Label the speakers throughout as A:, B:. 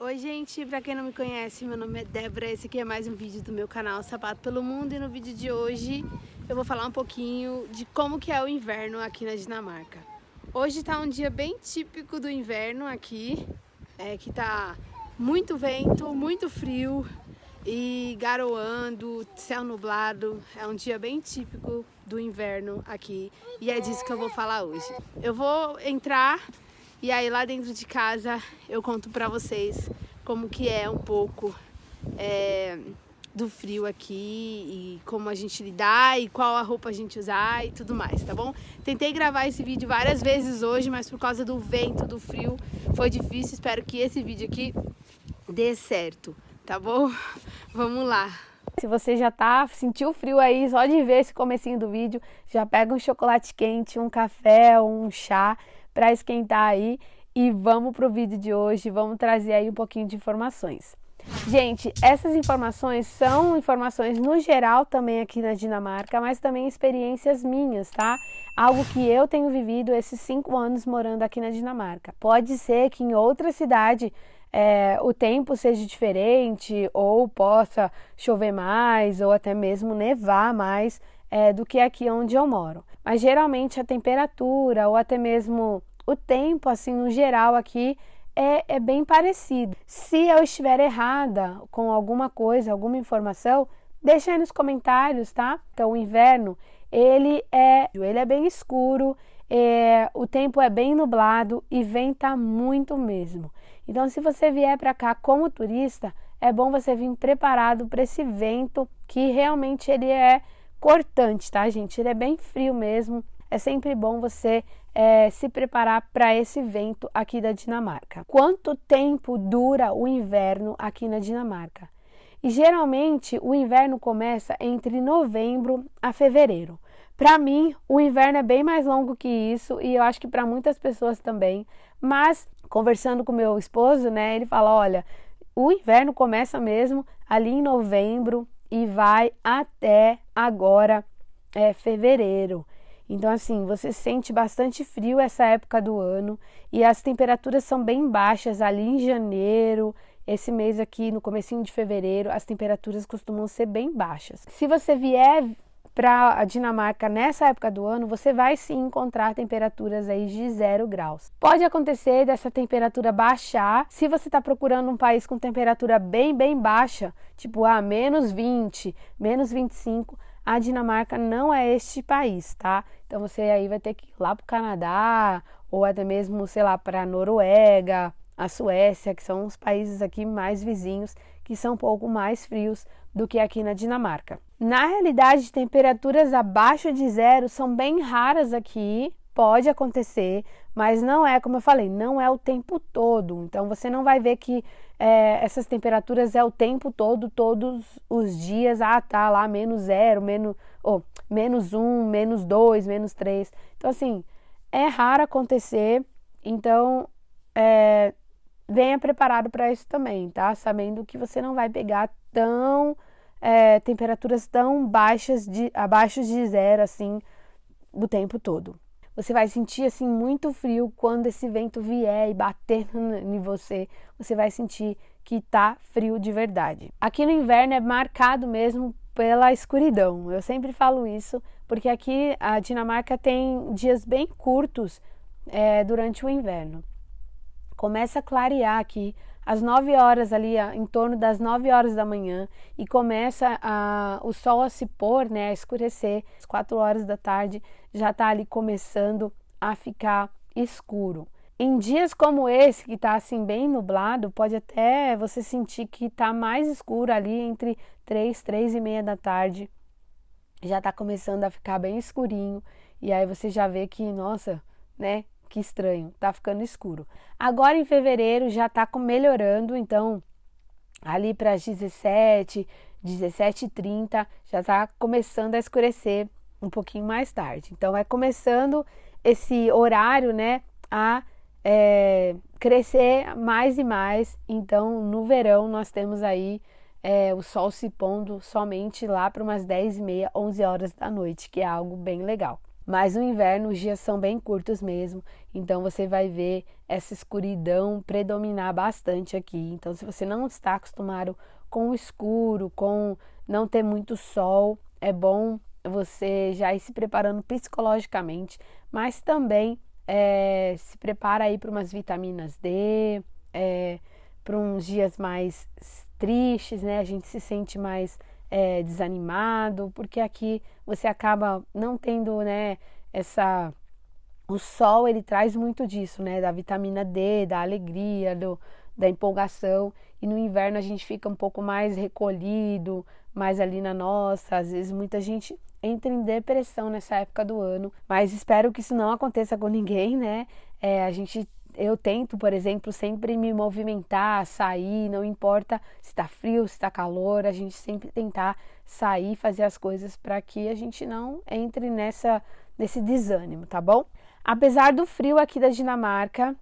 A: Oi gente, pra quem não me conhece, meu nome é Débora, esse aqui é mais um vídeo do meu canal Sapato Pelo Mundo e no vídeo de hoje eu vou falar um pouquinho de como que é o inverno aqui na Dinamarca. Hoje tá um dia bem típico do inverno aqui, é, que tá muito vento, muito frio e garoando, céu nublado, é um dia bem típico do inverno aqui e é disso que eu vou falar hoje. Eu vou entrar e aí lá dentro de casa eu conto pra vocês como que é um pouco é, do frio aqui e como a gente lidar e qual a roupa a gente usar e tudo mais, tá bom? Tentei gravar esse vídeo várias vezes hoje, mas por causa do vento, do frio, foi difícil. Espero que esse vídeo aqui dê certo, tá bom? Vamos lá! Se você já tá, sentiu frio aí, só de ver esse comecinho do vídeo, já pega um chocolate quente, um café, um chá para esquentar aí e vamos pro vídeo de hoje, vamos trazer aí um pouquinho de informações. Gente, essas informações são informações no geral também aqui na Dinamarca, mas também experiências minhas, tá? Algo que eu tenho vivido esses cinco anos morando aqui na Dinamarca. Pode ser que em outra cidade é, o tempo seja diferente, ou possa chover mais, ou até mesmo nevar mais é, do que aqui onde eu moro. Mas geralmente a temperatura, ou até mesmo o tempo, assim, no geral aqui, é, é bem parecido. Se eu estiver errada com alguma coisa, alguma informação, deixa aí nos comentários, tá? Então, o inverno, ele é, ele é bem escuro, é, o tempo é bem nublado e venta muito mesmo. Então, se você vier para cá como turista, é bom você vir preparado para esse vento que realmente ele é cortante, tá, gente? Ele é bem frio mesmo. É sempre bom você é, se preparar para esse vento aqui da Dinamarca. Quanto tempo dura o inverno aqui na Dinamarca? E geralmente o inverno começa entre novembro a fevereiro. Para mim, o inverno é bem mais longo que isso e eu acho que para muitas pessoas também. Mas conversando com meu esposo, né, ele fala: olha, o inverno começa mesmo ali em novembro e vai até agora é, fevereiro. Então, assim, você sente bastante frio essa época do ano e as temperaturas são bem baixas ali em janeiro. Esse mês aqui, no comecinho de fevereiro, as temperaturas costumam ser bem baixas. Se você vier para a Dinamarca nessa época do ano, você vai sim encontrar temperaturas aí de zero graus. Pode acontecer dessa temperatura baixar se você está procurando um país com temperatura bem, bem baixa, tipo a ah, menos 20, menos 25 a Dinamarca não é este país, tá? Então você aí vai ter que ir lá para o Canadá ou até mesmo, sei lá, para a Noruega, a Suécia, que são os países aqui mais vizinhos, que são um pouco mais frios do que aqui na Dinamarca. Na realidade, temperaturas abaixo de zero são bem raras aqui, pode acontecer, mas não é, como eu falei, não é o tempo todo. Então você não vai ver que é, essas temperaturas é o tempo todo, todos os dias. Ah, tá lá menos zero, menos, oh, menos um, menos dois, menos três. Então, assim, é raro acontecer. Então, é, venha preparado para isso também, tá? Sabendo que você não vai pegar tão é, temperaturas tão baixas de abaixo de zero assim o tempo todo. Você vai sentir assim muito frio quando esse vento vier e bater em você. Você vai sentir que tá frio de verdade. Aqui no inverno é marcado mesmo pela escuridão. Eu sempre falo isso porque aqui a Dinamarca tem dias bem curtos é, durante o inverno. Começa a clarear aqui às 9 horas ali, em torno das 9 horas da manhã, e começa a, o sol a se pôr, né, a escurecer, às 4 horas da tarde já está ali começando a ficar escuro. Em dias como esse, que está assim bem nublado, pode até você sentir que está mais escuro ali entre 3, 3 e meia da tarde. Já está começando a ficar bem escurinho. E aí você já vê que, nossa, né? Que estranho, tá ficando escuro. Agora em fevereiro já tá melhorando, então ali para as 17, 17h30 já tá começando a escurecer um pouquinho mais tarde. Então é começando esse horário, né, a é, crescer mais e mais. Então no verão nós temos aí é, o sol se pondo somente lá para umas 10 e meia, 11 horas da noite, que é algo bem legal. Mas no inverno os dias são bem curtos mesmo, então você vai ver essa escuridão predominar bastante aqui. Então, se você não está acostumado com o escuro, com não ter muito sol, é bom você já ir se preparando psicologicamente, mas também é, se prepara aí para umas vitaminas D, é, para uns dias mais tristes, né? A gente se sente mais é, desanimado, porque aqui você acaba não tendo, né, essa o sol ele traz muito disso, né, da vitamina D, da alegria, do, da empolgação, e no inverno a gente fica um pouco mais recolhido, mais ali na nossa, às vezes muita gente entra em depressão nessa época do ano, mas espero que isso não aconteça com ninguém, né? É, a gente eu tento, por exemplo, sempre me movimentar, sair, não importa se está frio, se está calor, a gente sempre tentar sair, fazer as coisas para que a gente não entre nessa nesse desânimo, tá bom? Apesar do frio aqui da Dinamarca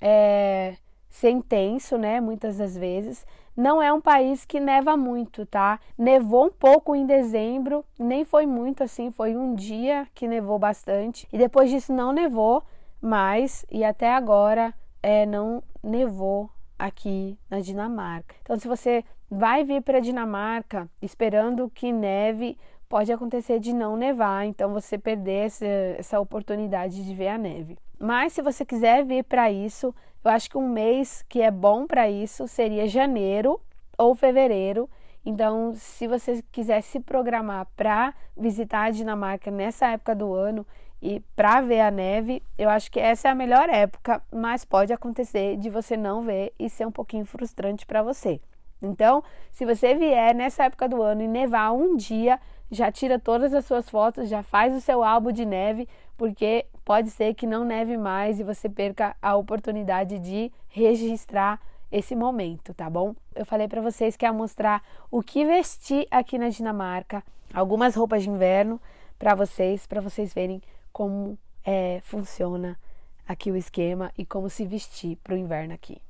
A: é, ser intenso, né, muitas das vezes, não é um país que neva muito, tá? Nevou um pouco em dezembro, nem foi muito assim, foi um dia que nevou bastante e depois disso não nevou mais e até agora é, não nevou aqui na Dinamarca. Então, se você vai vir para a Dinamarca esperando que neve, pode acontecer de não nevar, então você perder essa, essa oportunidade de ver a neve. Mas se você quiser vir para isso, eu acho que um mês que é bom para isso seria janeiro ou fevereiro. Então, se você quiser se programar para visitar a Dinamarca nessa época do ano e para ver a neve, eu acho que essa é a melhor época, mas pode acontecer de você não ver e ser um pouquinho frustrante para você. Então, se você vier nessa época do ano e nevar um dia, já tira todas as suas fotos, já faz o seu álbum de neve, porque pode ser que não neve mais e você perca a oportunidade de registrar esse momento, tá bom? Eu falei para vocês que ia mostrar o que vestir aqui na Dinamarca, algumas roupas de inverno para vocês, para vocês verem como é, funciona aqui o esquema e como se vestir para o inverno aqui.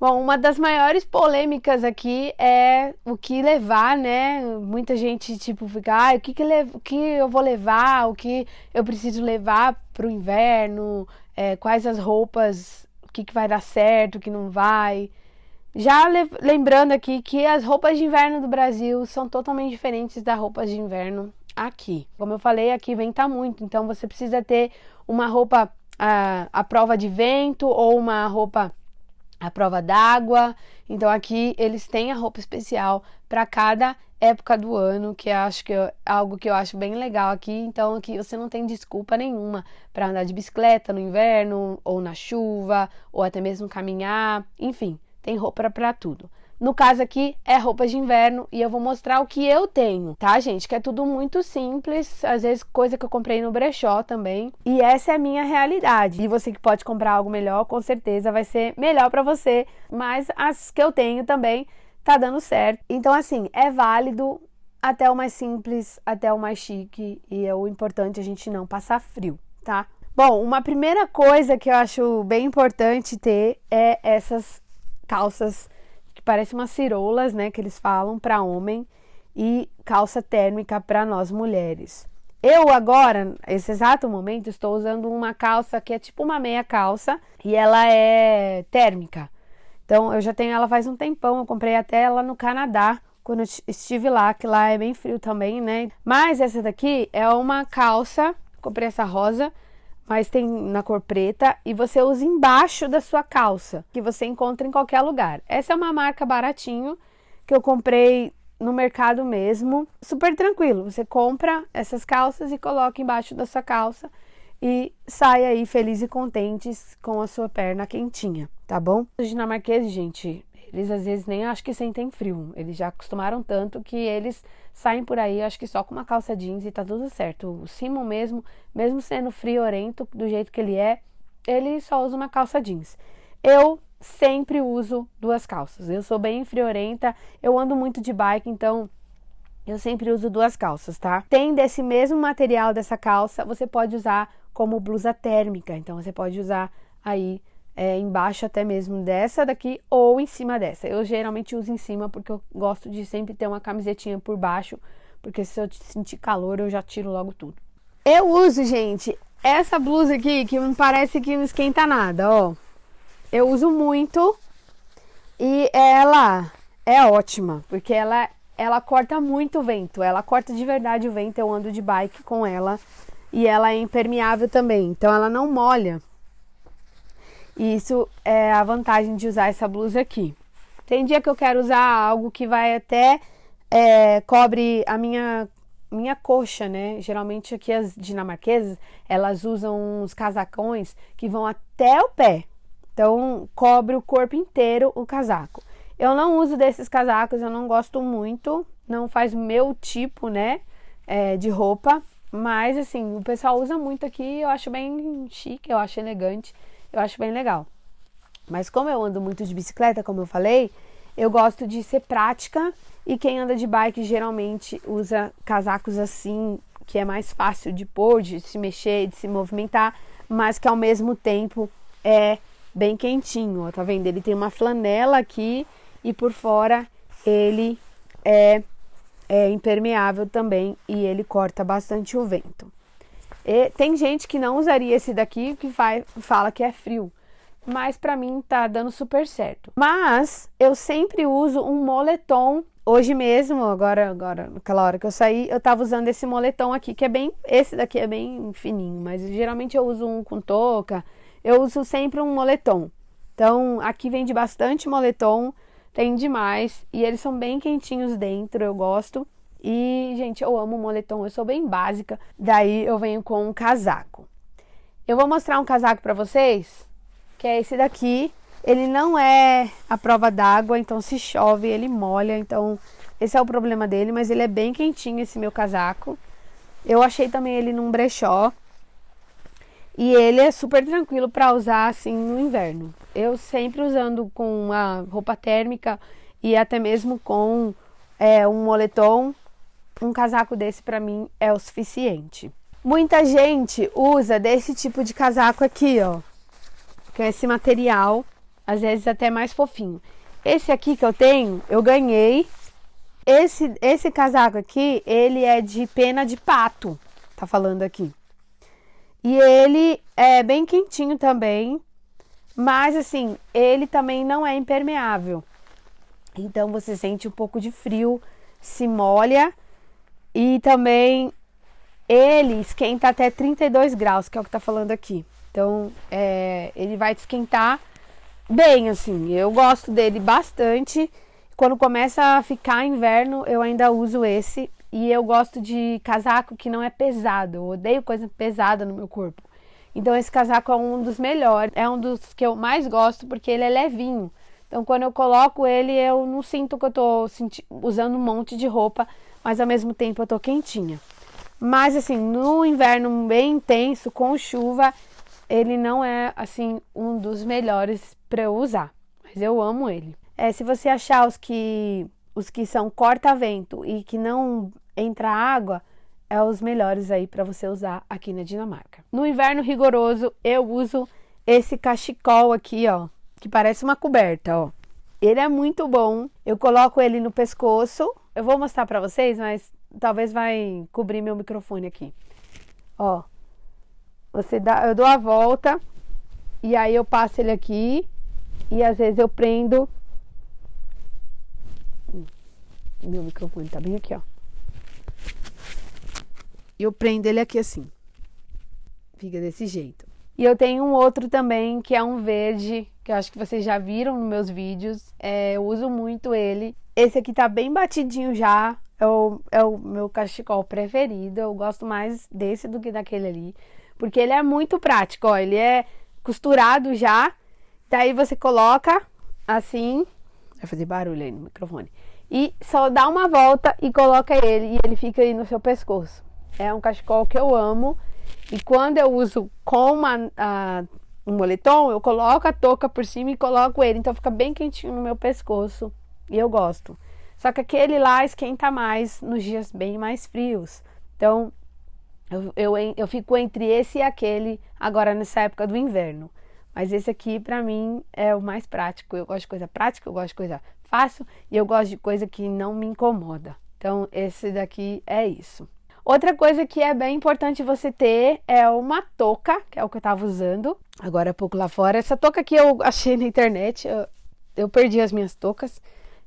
A: Bom, uma das maiores polêmicas aqui é o que levar, né? Muita gente, tipo, fica, ah, o que, que, o que eu vou levar, o que eu preciso levar para o inverno, é, quais as roupas, o que, que vai dar certo, o que não vai. Já le lembrando aqui que as roupas de inverno do Brasil são totalmente diferentes das roupas de inverno aqui. Como eu falei, aqui venta muito, então você precisa ter uma roupa à, à prova de vento ou uma roupa a prova d'água. Então aqui eles têm a roupa especial para cada época do ano, que acho que é algo que eu acho bem legal aqui. Então aqui você não tem desculpa nenhuma para andar de bicicleta no inverno ou na chuva ou até mesmo caminhar, enfim, tem roupa para tudo. No caso aqui é roupa de inverno e eu vou mostrar o que eu tenho, tá, gente? Que é tudo muito simples, às vezes coisa que eu comprei no brechó também. E essa é a minha realidade. E você que pode comprar algo melhor, com certeza vai ser melhor para você, mas as que eu tenho também tá dando certo. Então assim, é válido até o mais simples, até o mais chique e é o importante a gente não passar frio, tá? Bom, uma primeira coisa que eu acho bem importante ter é essas calças parece umas cirolas, né, que eles falam para homem e calça térmica para nós mulheres. Eu agora, nesse exato momento, estou usando uma calça que é tipo uma meia calça e ela é térmica. Então eu já tenho ela faz um tempão, eu comprei até ela no Canadá quando eu estive lá, que lá é bem frio também, né? Mas essa daqui é uma calça, comprei essa rosa, mas tem na cor preta e você usa embaixo da sua calça, que você encontra em qualquer lugar. Essa é uma marca baratinho que eu comprei no mercado mesmo, super tranquilo. Você compra essas calças e coloca embaixo da sua calça e sai aí feliz e contentes com a sua perna quentinha, tá bom? Os dinamarqueses, gente, eles às vezes nem acho que sentem frio. Eles já acostumaram tanto que eles saem por aí, acho que só com uma calça jeans e tá tudo certo. O Simon mesmo, mesmo sendo friorento do jeito que ele é, ele só usa uma calça jeans. Eu sempre uso duas calças. Eu sou bem friorenta, eu ando muito de bike, então eu sempre uso duas calças, tá? Tem desse mesmo material dessa calça, você pode usar como blusa térmica. Então você pode usar aí é, embaixo até mesmo dessa daqui ou em cima dessa. Eu geralmente uso em cima porque eu gosto de sempre ter uma camisetinha por baixo, porque se eu sentir calor eu já tiro logo tudo. Eu uso, gente, essa blusa aqui que me parece que não esquenta nada, ó. Eu uso muito e ela é ótima, porque ela ela corta muito o vento, ela corta de verdade o vento. Eu ando de bike com ela e ela é impermeável também, então ela não molha. E isso é a vantagem de usar essa blusa aqui. Tem dia que eu quero usar algo que vai até é, cobre a minha minha coxa, né? Geralmente aqui as dinamarquesas, elas usam uns casacões que vão até o pé. Então, cobre o corpo inteiro o casaco. Eu não uso desses casacos, eu não gosto muito, não faz meu tipo, né, é, de roupa. Mas, assim, o pessoal usa muito aqui, eu acho bem chique, eu acho elegante, eu acho bem legal. Mas como eu ando muito de bicicleta, como eu falei, eu gosto de ser prática e quem anda de bike geralmente usa casacos assim, que é mais fácil de pôr, de se mexer, de se movimentar, mas que ao mesmo tempo é bem quentinho. Tá vendo? Ele tem uma flanela aqui e por fora ele é, é impermeável também e ele corta bastante o vento. E tem gente que não usaria esse daqui que faz, fala que é frio, mas para mim tá dando super certo. Mas eu sempre uso um moletom Hoje mesmo, agora, agora, naquela hora que eu saí, eu tava usando esse moletom aqui, que é bem. Esse daqui é bem fininho, mas geralmente eu uso um com touca. Eu uso sempre um moletom. Então, aqui vende bastante moletom, tem demais. E eles são bem quentinhos dentro, eu gosto. E, gente, eu amo moletom, eu sou bem básica. Daí eu venho com um casaco. Eu vou mostrar um casaco pra vocês, que é esse daqui. Ele não é a prova d'água, então se chove ele molha, então esse é o problema dele, mas ele é bem quentinho esse meu casaco. Eu achei também ele num brechó. E ele é super tranquilo para usar assim no inverno. Eu sempre usando com uma roupa térmica e até mesmo com é, um moletom, um casaco desse para mim é o suficiente. Muita gente usa desse tipo de casaco aqui, ó, que é esse material às vezes até mais fofinho. Esse aqui que eu tenho, eu ganhei. Esse, esse casaco aqui, ele é de pena de pato, tá falando aqui. E ele é bem quentinho também, mas assim, ele também não é impermeável. Então você sente um pouco de frio, se molha e também ele esquenta até 32 graus, que é o que tá falando aqui. Então, é, ele vai esquentar bem, assim. Eu gosto dele bastante. Quando começa a ficar inverno, eu ainda uso esse. E eu gosto de casaco que não é pesado. Eu odeio coisa pesada no meu corpo. Então esse casaco é um dos melhores, é um dos que eu mais gosto porque ele é levinho. Então quando eu coloco ele, eu não sinto que eu tô usando um monte de roupa, mas ao mesmo tempo eu tô quentinha. Mas assim, no inverno bem intenso, com chuva, ele não é assim um dos melhores para eu usar, mas eu amo ele. É, se você achar os que os que são corta-vento e que não entra água, é os melhores aí para você usar aqui na Dinamarca. No inverno rigoroso, eu uso esse cachecol aqui, ó, que parece uma coberta, ó. Ele é muito bom. Eu coloco ele no pescoço. Eu vou mostrar para vocês, mas talvez vai cobrir meu microfone aqui. Ó, você dá, eu dou a volta e aí eu passo ele aqui e às vezes eu prendo. Meu microfone tá bem aqui, ó. Eu prendo ele aqui assim. Fica desse jeito. E eu tenho um outro também, que é um verde, que eu acho que vocês já viram nos meus vídeos. É, eu uso muito ele. Esse aqui tá bem batidinho já. É o, é o meu cachecol preferido. Eu gosto mais desse do que daquele ali. Porque ele é muito prático, ó. Ele é costurado já. Daí você coloca assim. Vai fazer barulho aí no microfone. E só dá uma volta e coloca ele. E ele fica aí no seu pescoço. É um cachecol que eu amo. E quando eu uso com uma, a, um moletom, eu coloco a touca por cima e coloco ele. Então fica bem quentinho no meu pescoço. E eu gosto. Só que aquele lá esquenta mais nos dias bem mais frios. Então, eu, eu, eu fico entre esse e aquele agora nessa época do inverno. Mas esse aqui, para mim, é o mais prático. Eu gosto de coisa prática, eu gosto de coisa fácil e eu gosto de coisa que não me incomoda. Então, esse daqui é isso. Outra coisa que é bem importante você ter é uma touca, que é o que eu tava usando agora há pouco lá fora. Essa touca que eu achei na internet, eu, eu perdi as minhas toucas.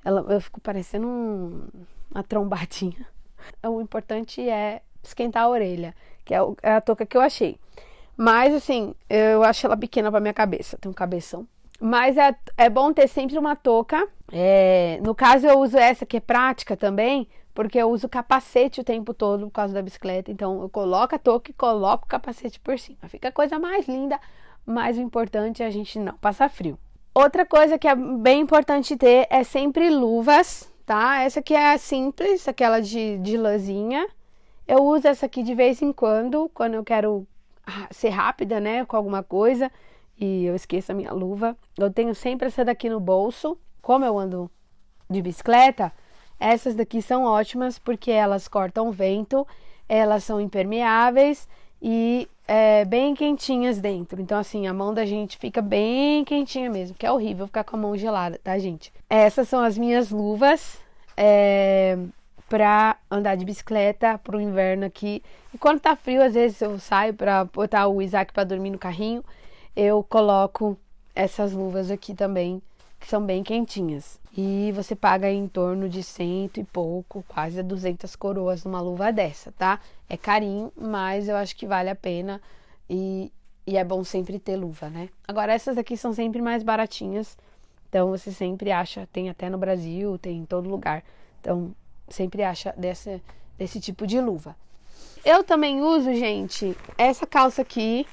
A: Ela, eu fico parecendo um, uma trombadinha. O importante é esquentar a orelha, que é, o, é a touca que eu achei. Mas assim, eu acho ela pequena para minha cabeça, tem um cabeção. Mas é, é bom ter sempre uma touca. É, no caso, eu uso essa que é prática também, porque eu uso capacete o tempo todo por causa da bicicleta. Então, eu coloco a touca e coloco o capacete por cima. Fica a coisa mais linda, mas o importante é a gente não passar frio. Outra coisa que é bem importante ter é sempre luvas, tá? Essa aqui é simples, aquela de, de lãzinha. Eu uso essa aqui de vez em quando, quando eu quero ser rápida, né, com alguma coisa e eu esqueço a minha luva. Eu tenho sempre essa daqui no bolso. Como eu ando de bicicleta, essas daqui são ótimas porque elas cortam vento, elas são impermeáveis e é, bem quentinhas dentro. Então, assim, a mão da gente fica bem quentinha mesmo, que é horrível ficar com a mão gelada, tá, gente? Essas são as minhas luvas. É, andar de bicicleta pro inverno aqui. E quando tá frio, às vezes eu saio para botar o Isaac para dormir no carrinho, eu coloco essas luvas aqui também, que são bem quentinhas. E você paga em torno de cento e pouco, quase 200 coroas numa luva dessa, tá? É carinho, mas eu acho que vale a pena e, e é bom sempre ter luva, né? Agora, essas aqui são sempre mais baratinhas, então você sempre acha, tem até no Brasil, tem em todo lugar. Então, sempre acha desse, desse tipo de luva. Eu também uso, gente, essa calça aqui,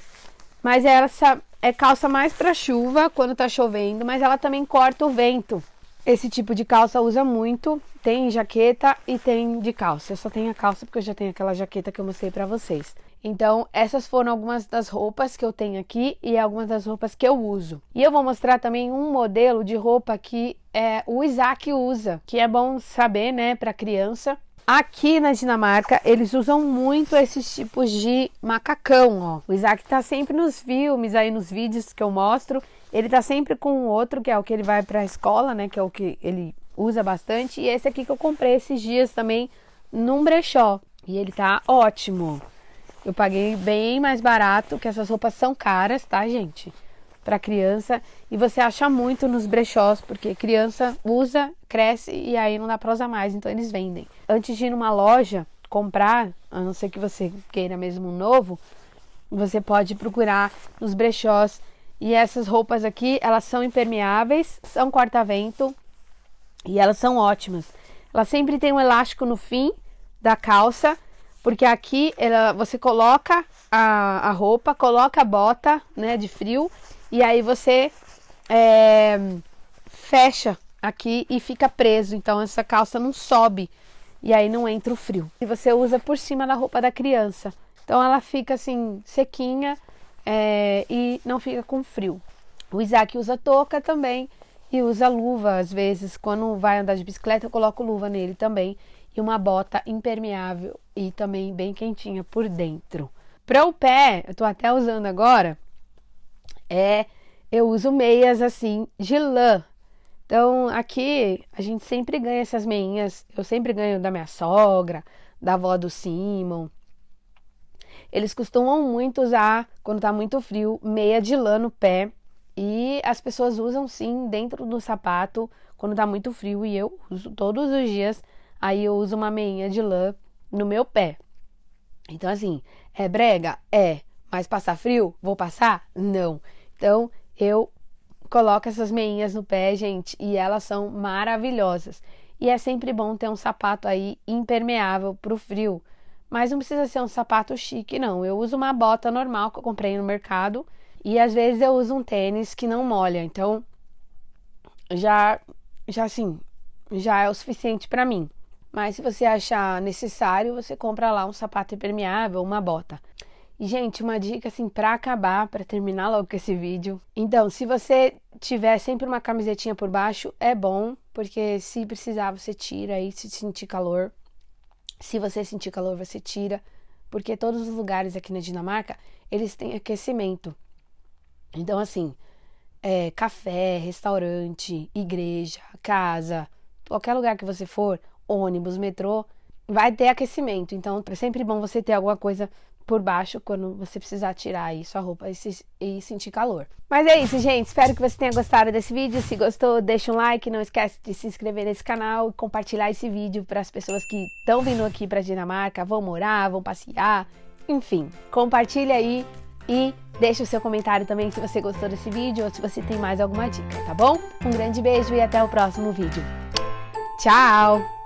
A: mas essa é calça mais para chuva, quando tá chovendo, mas ela também corta o vento. Esse tipo de calça usa muito, tem jaqueta e tem de calça. Eu só tenho a calça porque eu já tenho aquela jaqueta que eu mostrei para vocês. Então, essas foram algumas das roupas que eu tenho aqui e algumas das roupas que eu uso. E eu vou mostrar também um modelo de roupa que é, o Isaac usa, que é bom saber, né, para criança. Aqui na Dinamarca, eles usam muito esses tipos de macacão, ó. O Isaac tá sempre nos filmes, aí nos vídeos que eu mostro, ele tá sempre com o outro, que é o que ele vai pra escola, né, que é o que ele usa bastante. E esse aqui que eu comprei esses dias também num brechó. E ele tá ótimo. Eu paguei bem mais barato, que essas roupas são caras, tá, gente? Para criança. E você acha muito nos brechós, porque criança usa, cresce e aí não dá para usar mais, então eles vendem. Antes de ir numa loja comprar, a não ser que você queira mesmo um novo, você pode procurar nos brechós. E essas roupas aqui, elas são impermeáveis, são corta-vento e elas são ótimas. Ela sempre tem um elástico no fim da calça porque aqui ela, você coloca a, a roupa, coloca a bota né, de frio e aí você é, fecha aqui e fica preso. Então essa calça não sobe e aí não entra o frio. E você usa por cima da roupa da criança. Então ela fica assim sequinha é, e não fica com frio. O Isaac usa touca também e usa luva às vezes. Quando vai andar de bicicleta, eu coloco luva nele também e uma bota impermeável e também bem quentinha por dentro. Para o pé, eu tô até usando agora, é eu uso meias assim de lã. Então, aqui a gente sempre ganha essas meinhas. Eu sempre ganho da minha sogra, da avó do Simon. Eles costumam muito usar, quando tá muito frio, meia de lã no pé. E as pessoas usam sim dentro do sapato quando tá muito frio. E eu uso todos os dias Aí eu uso uma meinha de lã no meu pé. Então, assim, é brega? É. Mas passar frio? Vou passar? Não. Então, eu coloco essas meinhas no pé, gente, e elas são maravilhosas. E é sempre bom ter um sapato aí impermeável pro frio. Mas não precisa ser um sapato chique, não. Eu uso uma bota normal que eu comprei no mercado. E às vezes eu uso um tênis que não molha. Então, já, já assim, já é o suficiente para mim. Mas se você achar necessário, você compra lá um sapato impermeável, uma bota. Gente, uma dica assim para acabar, para terminar logo com esse vídeo. Então, se você tiver sempre uma camisetinha por baixo, é bom, porque se precisar você tira aí se sentir calor. Se você sentir calor, você tira, porque todos os lugares aqui na Dinamarca, eles têm aquecimento. Então, assim, é, café, restaurante, igreja, casa, qualquer lugar que você for, ônibus, metrô, vai ter aquecimento. Então é sempre bom você ter alguma coisa por baixo quando você precisar tirar aí sua roupa e, se, e, sentir calor. Mas é isso, gente. Espero que você tenha gostado desse vídeo. Se gostou, deixa um like. Não esquece de se inscrever nesse canal e compartilhar esse vídeo para as pessoas que estão vindo aqui para Dinamarca, vão morar, vão passear. Enfim, compartilha aí e deixa o seu comentário também se você gostou desse vídeo ou se você tem mais alguma dica, tá bom? Um grande beijo e até o próximo vídeo. Tchau!